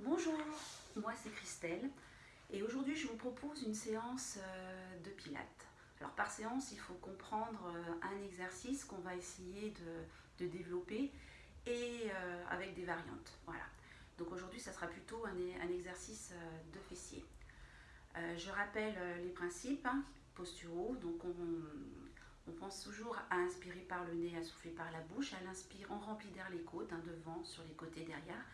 Bonjour, moi c'est Christelle et aujourd'hui je vous propose une séance euh, de pilates. Alors par séance il faut comprendre euh, un exercice qu'on va essayer de, développer et euh, avec des variantes. Voilà. Donc aujourd'hui ça sera plutôt un, exercice de fessier. je rappelle les principes hein, posturaux, donc on, pense toujours à inspirer par le nez, à souffler par la bouche. À l'inspire, on remplit d'air les côtes, hein, devant, sur les côtés, derrière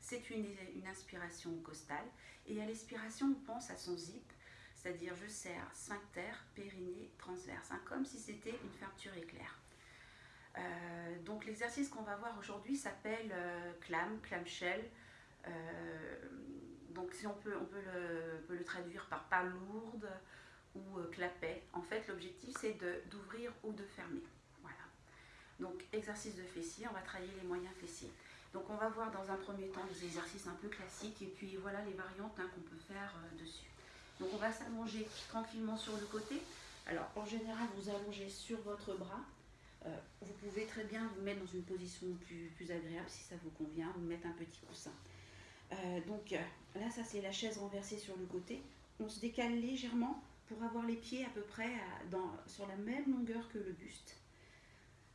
c'est une, inspiration costale. Et à l'expiration, on pense à son zip, c'est-à-dire je serre sphincter, périnée, transverse, hein, comme si c'était une fermeture éclair. Euh, donc l'exercice qu'on va voir aujourd'hui s'appelle euh, clam, clamshell. Euh, donc si on peut, le, traduire par pas lourde ou clapet. En fait l'objectif c'est d'ouvrir ou de fermer. Voilà. Donc exercice de fessier, on va travailler les moyens fessiers. Donc on va voir dans un premier temps des exercices un peu classiques et puis voilà les variantes hein, qu'on peut faire euh, dessus. Donc on va s'allonger tranquillement sur le côté. Alors en général vous allongez sur votre bras. Euh, vous pouvez très bien vous mettre dans une position plus, agréable si ça vous convient, vous mettre un petit coussin. Euh, donc là ça c'est la chaise renversée sur le côté. On se décale légèrement pour avoir les pieds à peu près sur la même longueur que le buste.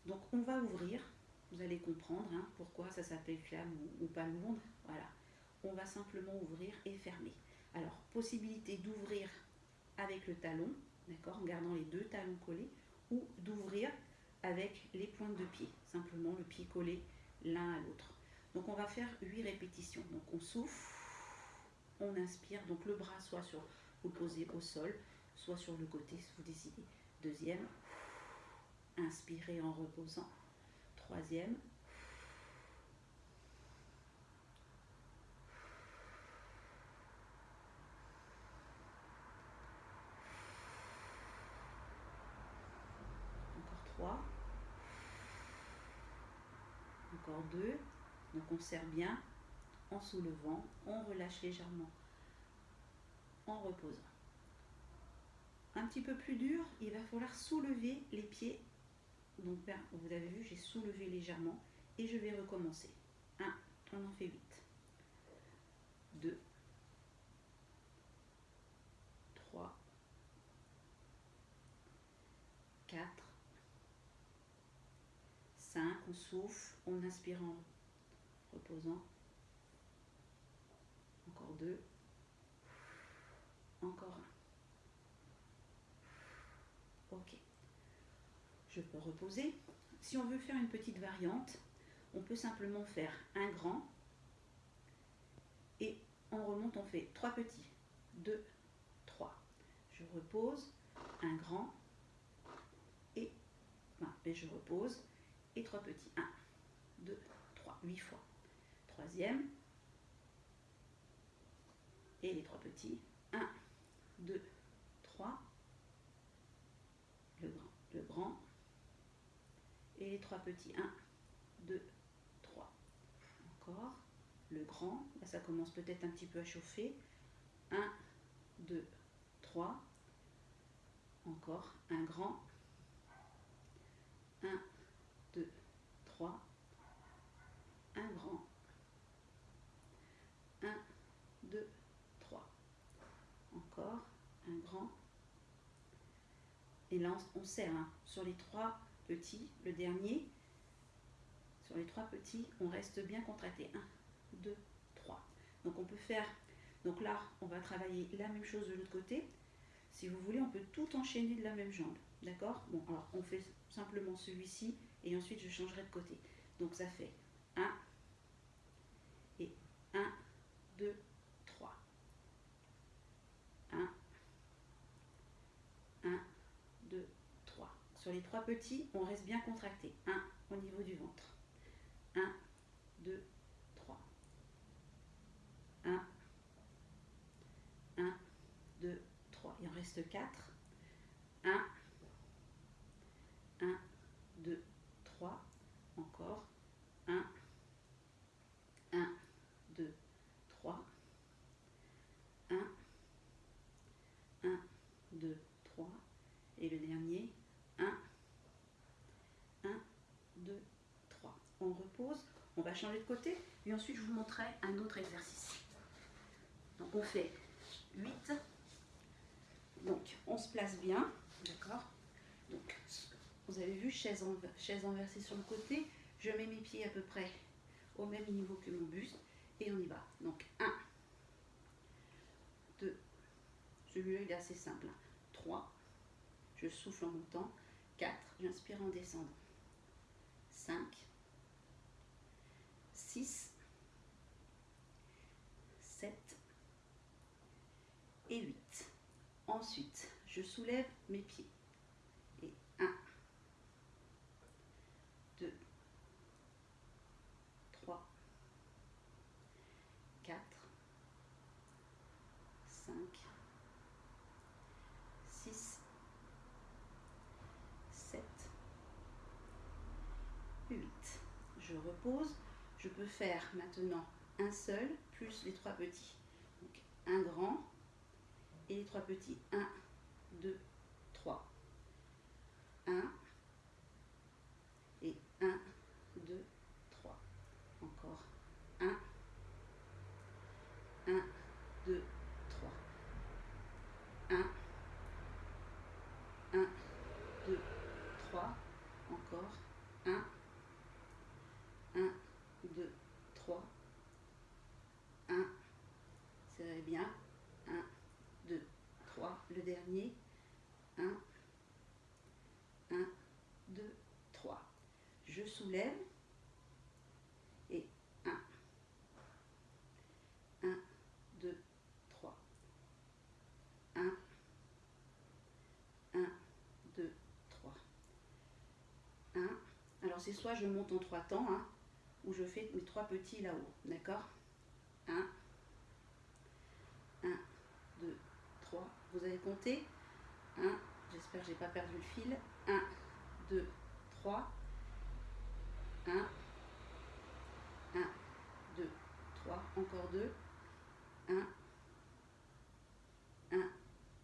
Donc on va ouvrir vous allez comprendre hein, pourquoi ça s'appelle flamme ou, pas lourde. Voilà. On va simplement ouvrir et fermer. Alors, possibilité d'ouvrir avec le talon, d'accord, en gardant les deux talons collés, ou d'ouvrir avec les pointes de pied, simplement le pied collé l'un à l'autre. Donc on va faire 8 répétitions. Donc on souffle, on inspire, donc le bras soit sur opposé au sol, soit sur le côté, si vous décidez. Deuxième, inspirez en reposant troisième. Encore trois. Encore deux. Donc on serre bien en soulevant, on relâche légèrement en reposant. Un petit peu plus dur, il va falloir soulever les pieds donc vous avez vu, j'ai soulevé légèrement et je vais recommencer. 1, on en fait 8. 2, 3, 4, 5, on souffle, on inspire en reposant. Encore 2, encore 1. je peux reposer. Si on veut faire une petite variante, on peut simplement faire un grand et on remonte, on fait trois petits, 2, 3. Je repose, un grand et, et ben, je repose et trois petits, 1, 2, 3, 8 fois. Troisième et les trois petits, 1, 2, 3. Et les trois petits. 1, 2, 3. Encore. Le grand. Là, ça commence peut-être un petit peu à chauffer. 1, 2, 3. Encore. Un grand. 1, 2, 3. Un grand. 1, 2, 3. Encore. Un grand. Et là, on serre hein, sur les trois petit, le dernier. Sur les trois petits, on reste bien contracté. 1, 2, 3. Donc on peut faire, donc là, on va travailler la même chose de l'autre côté. Si vous voulez, on peut tout enchaîner de la même jambe. D'accord? Bon, alors on fait simplement celui-ci et ensuite je changerai de côté. Donc ça fait 1 et 1, 2, 3. 1, 1, 2, sur les trois petits, on reste bien contracté. 1 au niveau du ventre. 1, 2, 3. 1, 1, 2, 3. Il en reste 4. 1, 1, 2, 3. Encore. 1, 1, 2, 3. 1, 1, 2, 3. Et le dernier, 1, 1, 2, 3. On va changer de côté et ensuite je vous montrerai un autre exercice. on fait 8. Donc, on se place bien, d'accord? Donc, vous avez vu, chaise, en, chaise inversée sur le côté. Je mets mes pieds à peu près au même niveau que mon buste et on y va. Donc, 1, 2, celui-là il est assez simple. 3, je souffle en montant. 4, j'inspire en descendant. 5, 6, 7 et 8. Ensuite, je soulève mes pieds. Et 1, 2, 3, 4, 5, 6, 7, 8. Je repose. Je peux faire maintenant un seul plus les trois petits. Donc un grand et les trois petits. 1, 2, 3. 1 et 1, 2, 3. Encore 1, 1, 2, 3. 1, 1, 2, 3. Encore 1, 1, 2, 3. 1, serrez bien. 1, 2, 3. Le dernier. 1, 1, 2, 3. Je soulève. Et 1, 1, 2, 3. 1, 1, 2, 3. 1. Alors c'est soit je monte en trois temps, hein, ou je fais mes trois petits là-haut. D'accord? 1, 1, 2, 3. Vous avez compté 1, j'espère que je n'ai pas perdu le fil. 1, 2, 3. 1, 1, 2, 3. Encore 2. 1, 1,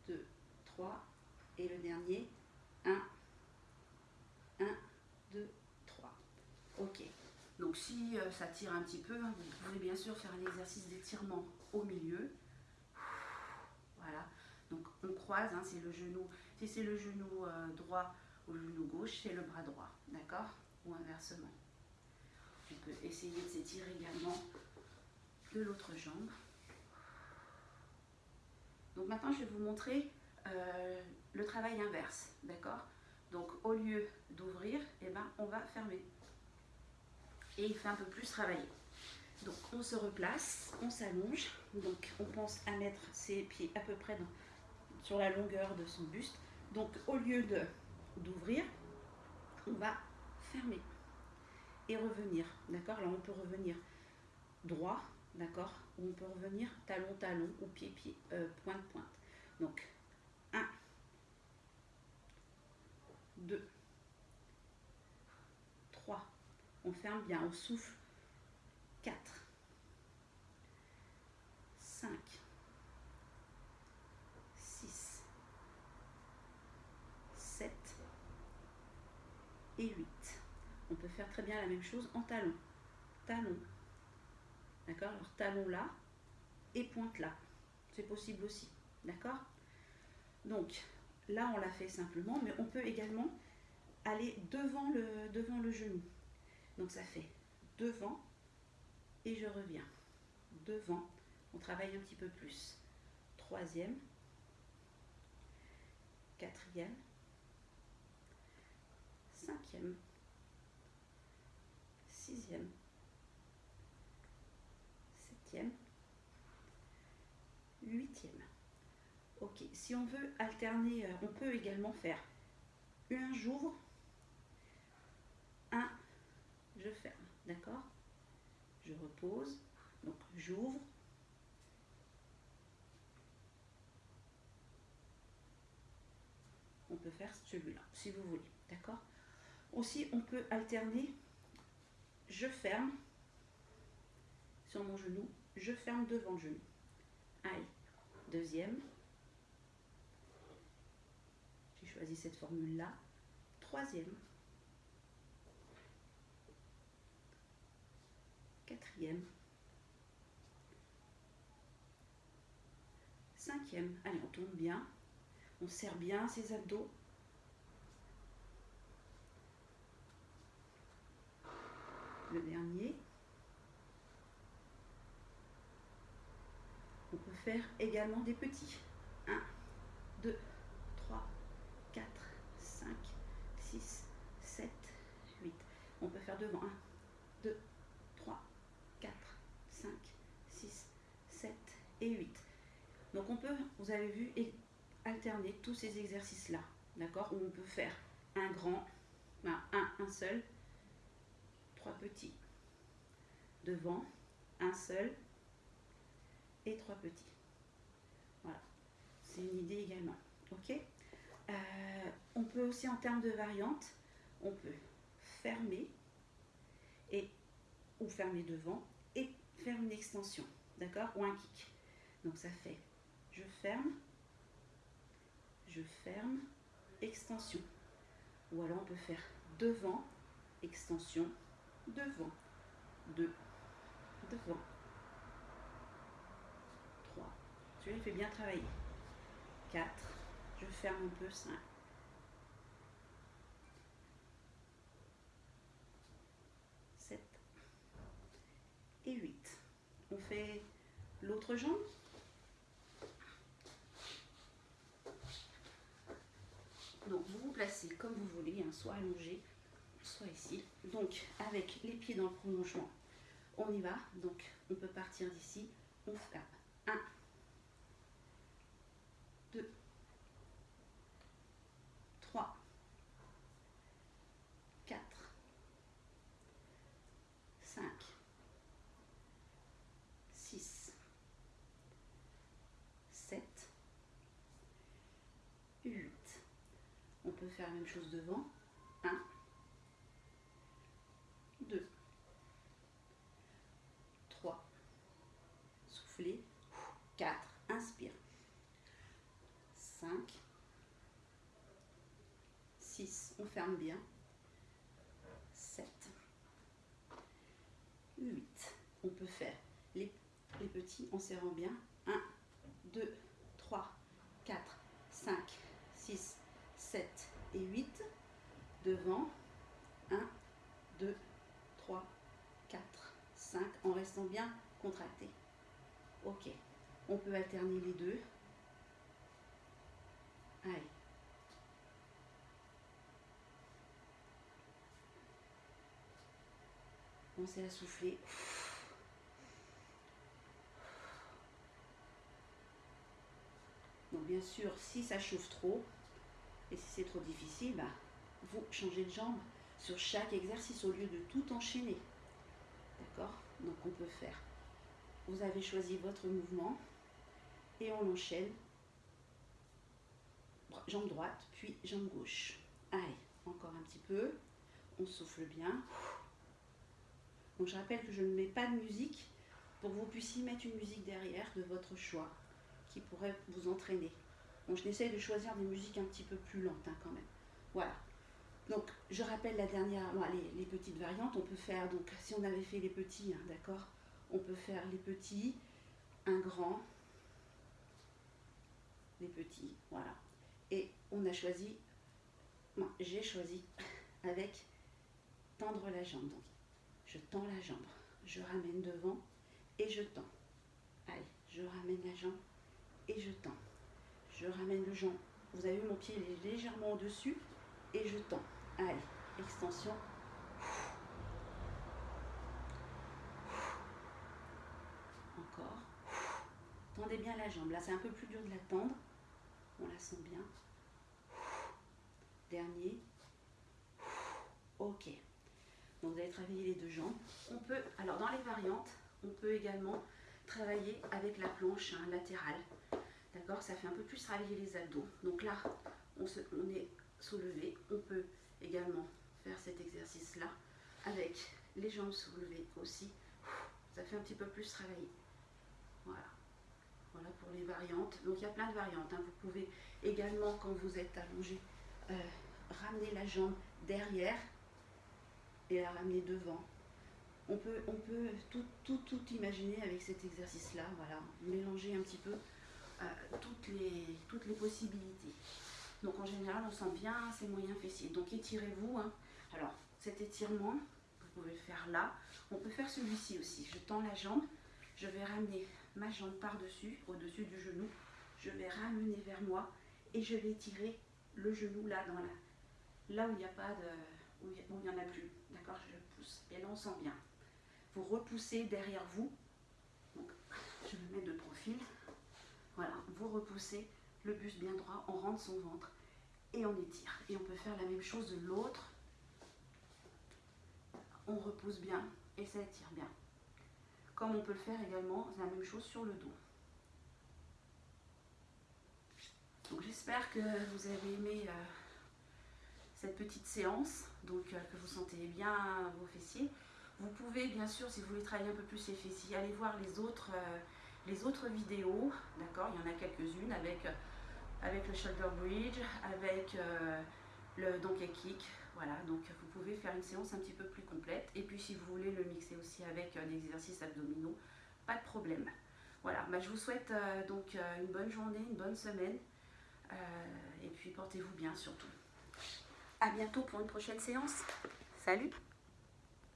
2, 3. Et le dernier. 1, 1, 2, 3. Ok. Donc si euh, ça tire un petit peu, hein, vous pouvez bien sûr faire un exercice d'étirement au milieu. Croise, hein, c'est le genou. Si c'est le genou euh, droit ou le genou gauche, c'est le bras droit. D'accord? Ou inversement. On peut essayer de s'étirer également de l'autre jambe. Donc maintenant, je vais vous montrer euh, le travail inverse. D'accord? Donc au lieu d'ouvrir, eh ben, on va fermer. Et il fait un peu plus travailler. Donc on se replace, on s'allonge. Donc on pense à mettre ses pieds à peu près dans, sur la longueur de son buste. Donc au lieu d'ouvrir, on va fermer et revenir. D'accord? Là on peut revenir droit, d'accord? Ou on peut revenir talon talon ou pied pied, euh, pointe pointe. Donc 1, 2, 3. On ferme bien, on souffle. 4, 5, 6, 7 et 8. On peut faire très bien la même chose en talon. Talon. D'accord? Alors talon là et pointe là. C'est possible aussi. D'accord? Donc là, on l'a fait simplement, mais on peut également aller devant le, devant le genou. Donc ça fait devant et je reviens. Devant, on travaille un petit peu plus. Troisième, quatrième, cinquième, sixième, septième, huitième. Ok, si on veut alterner, euh, on peut également faire un j'ouvre, un je ferme, d'accord? Je repose, donc j'ouvre, on peut faire celui-là, si vous voulez, d'accord? Aussi, on peut alterner, je ferme sur mon genou, je ferme devant le genou. Allez, deuxième. J'ai choisi cette formule-là. Troisième. Quatrième. cinquième. Allez, on tourne bien. On serre bien ses abdos. Le dernier. On peut faire également des petits. 1, 2, 3, 4, 5, 6, 7, 8. On peut faire devant. 1, 2, 3, 4, 5, 6, 7 et 8. Donc on peut, vous avez vu, alterner tous ces exercices-là. D'accord? On peut faire un grand, un, un seul, trois petits. Devant, un seul et trois petits. Voilà. C'est une idée également. Ok? Euh, On peut aussi en termes de variantes, on peut fermer et ou fermer devant et faire une extension, d'accord? Ou un kick. Donc ça fait je ferme, je ferme, extension. Ou alors on peut faire devant, extension, devant, deux, devant, trois. Celui-là, il fait bien travailler. Quatre, je ferme un peu, cinq. Sept et huit. On fait l'autre jambe. Donc vous vous placez comme vous voulez, hein, soit allongé, soit ici. Donc avec les pieds dans le prolongement, on y va. Donc on peut partir d'ici, on frappe. 1, 2, 3, 4, 5, 6, 7, 8. On peut faire la même chose devant. 1, 2, 3, soufflez, 4, inspire, 5, 6, on ferme bien, 7, 8, on peut faire les, les petits en serrant bien, 1, 2, 3, 4, 5, 6, 7 et 8. Devant. 1, 2, 3, 4, 5. En restant bien contracté. Ok. On peut alterner les deux. Allez. À souffler. Donc bien sûr, si ça chauffe trop, et si c'est trop difficile, bah, vous changez de jambe sur chaque exercice au lieu de tout enchaîner. D'accord? Donc on peut faire. Vous avez choisi votre mouvement et on enchaîne. Jambe droite, puis jambe gauche. Allez, encore un petit peu. On souffle bien. Donc je rappelle que je ne mets pas de musique pour que vous puissiez mettre une musique derrière de votre choix qui pourrait vous entraîner. Donc je essaye de choisir des musiques un petit peu plus lentes hein, quand même. Voilà. Donc je rappelle la dernière, les, petites variantes. On peut faire, donc si on avait fait les petits, hein, d'accord On peut faire les petits, un grand, les petits, voilà. Et on a choisi, moi j'ai choisi avec tendre la jambe. Je tends la jambe, je ramène devant et je tends. Allez, je ramène la jambe et je tends je ramène le jambe. Vous avez vu mon pied est légèrement au-dessus et je tends. Allez, extension. Encore. Tendez bien la jambe. Là, c'est un peu plus dur de la tendre. On la sent bien. Dernier. Ok. Donc vous allez travailler les deux jambes. On peut, alors dans les variantes, on peut également travailler avec la planche hein, latérale. D'accord? Ça fait un peu plus travailler les abdos. Donc là, on, est soulevé. On peut également faire cet exercice-là avec les jambes soulevées aussi. Ça fait un petit peu plus travailler. Voilà. Voilà pour les variantes. Donc il y a plein de variantes. Hein. Vous pouvez également, quand vous êtes allongé, euh, ramener la jambe derrière la ramener devant. On peut, on peut tout, tout, tout imaginer avec cet exercice-là. Voilà. Mélanger un petit peu toutes, les, toutes les possibilités. Donc en général, on sent bien ces moyens fessiers. Donc étirez-vous. Hein. Alors cet étirement, vous pouvez le faire là. On peut faire celui-ci aussi. Je tends la jambe, je vais ramener ma jambe par-dessus, au-dessus du genou. Je vais ramener vers moi et je vais tirer le genou là, dans la, là où il n'y a pas de, où il n'y en a plus. Je pousse. Et là, on sent bien. Vous repoussez derrière vous. Je me mets de profil. Voilà, vous repoussez le buste bien droit, on rentre son ventre et on étire. Et on peut faire la même chose de l'autre. On repousse bien et ça étire bien. Comme on peut le faire également, la même chose sur le dos. Donc j'espère que vous avez aimé euh, cette petite séance, donc euh, que vous sentez bien vos fessiers. Vous pouvez bien sûr, si vous voulez travailler un peu plus les fessiers, aller voir les autres, euh, les vidéos, d'accord? Il y en a quelques-unes avec, avec le shoulder bridge, avec le donkey kick, voilà, donc vous pouvez faire une séance un petit peu plus complète. Et puis si vous voulez le mixer aussi avec des exercices abdominaux, pas de problème. Voilà, bah, je vous souhaite donc une bonne journée, une bonne semaine. et puis portez-vous bien surtout. À bientôt pour une prochaine séance. Salut